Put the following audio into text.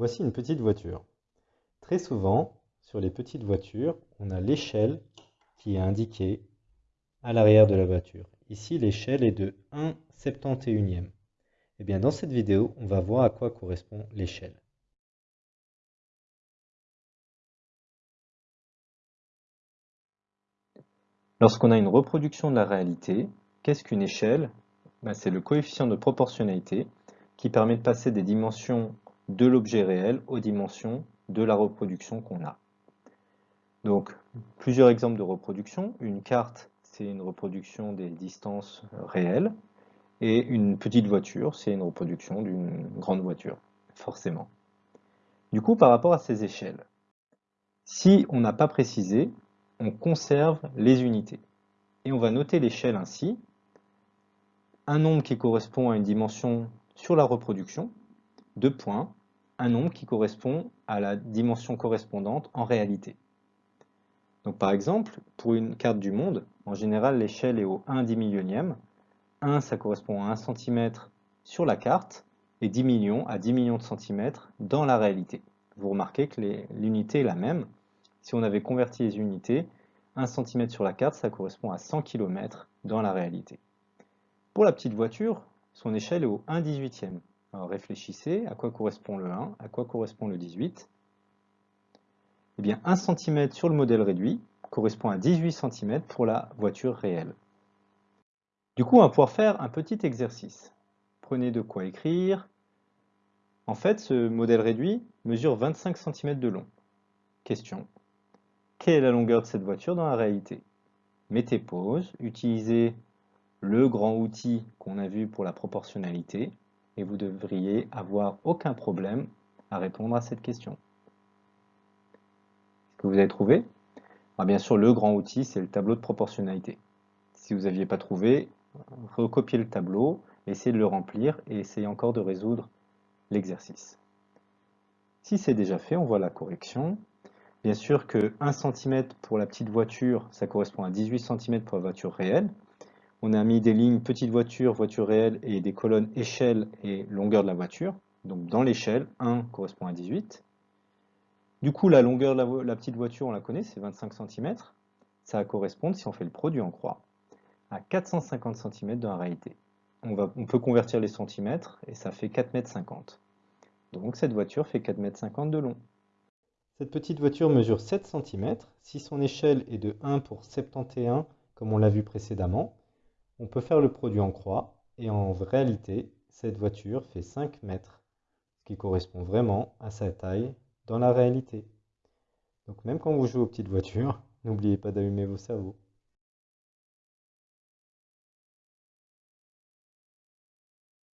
Voici une petite voiture. Très souvent, sur les petites voitures, on a l'échelle qui est indiquée à l'arrière de la voiture. Ici, l'échelle est de 1 71e. Et bien, dans cette vidéo, on va voir à quoi correspond l'échelle. Lorsqu'on a une reproduction de la réalité, qu'est-ce qu'une échelle? Ben, C'est le coefficient de proportionnalité qui permet de passer des dimensions de l'objet réel aux dimensions de la reproduction qu'on a. Donc, plusieurs exemples de reproduction. Une carte, c'est une reproduction des distances réelles. Et une petite voiture, c'est une reproduction d'une grande voiture, forcément. Du coup, par rapport à ces échelles, si on n'a pas précisé, on conserve les unités. Et on va noter l'échelle ainsi. Un nombre qui correspond à une dimension sur la reproduction, deux points, un nombre qui correspond à la dimension correspondante en réalité. Donc par exemple, pour une carte du monde, en général l'échelle est au 1 dix millionième. 1 ça correspond à 1 cm sur la carte et 10 millions à 10 millions de centimètres dans la réalité. Vous remarquez que l'unité est la même. Si on avait converti les unités, 1 cm sur la carte, ça correspond à 100 km dans la réalité. Pour la petite voiture, son échelle est au 1 18e. Alors réfléchissez, à quoi correspond le 1, à quoi correspond le 18 Eh bien 1 cm sur le modèle réduit correspond à 18 cm pour la voiture réelle. Du coup, on va pouvoir faire un petit exercice. Prenez de quoi écrire. En fait, ce modèle réduit mesure 25 cm de long. Question. Quelle est la longueur de cette voiture dans la réalité? Mettez pause, utilisez le grand outil qu'on a vu pour la proportionnalité et vous devriez avoir aucun problème à répondre à cette question. Est-ce que vous avez trouvé? Ah, Bien sûr, le grand outil, c'est le tableau de proportionnalité. Si vous n'aviez pas trouvé, recopiez le tableau, essayez de le remplir et essayez encore de résoudre l'exercice. Si c'est déjà fait, on voit la correction. Bien sûr que 1 cm pour la petite voiture, ça correspond à 18 cm pour la voiture réelle. On a mis des lignes petite voiture, voiture réelle et des colonnes échelle et longueur de la voiture. Donc dans l'échelle, 1 correspond à 18. Du coup, la longueur de la, petite voiture, on la connaît, c'est 25 cm. Ça va correspondre, si on fait le produit en croix, à 450 cm dans la réalité. On, peut convertir les centimètres et ça fait 4,50 m. Donc cette voiture fait 4,50 m de long. Cette petite voiture mesure 7 cm. Si son échelle est de 1 pour 71, comme on l'a vu précédemment, on peut faire le produit en croix. Et en réalité, cette voiture fait 5 mètres, ce qui correspond vraiment à sa taille dans la réalité. Donc même quand vous jouez aux petites voitures, n'oubliez pas d'allumer vos cerveaux.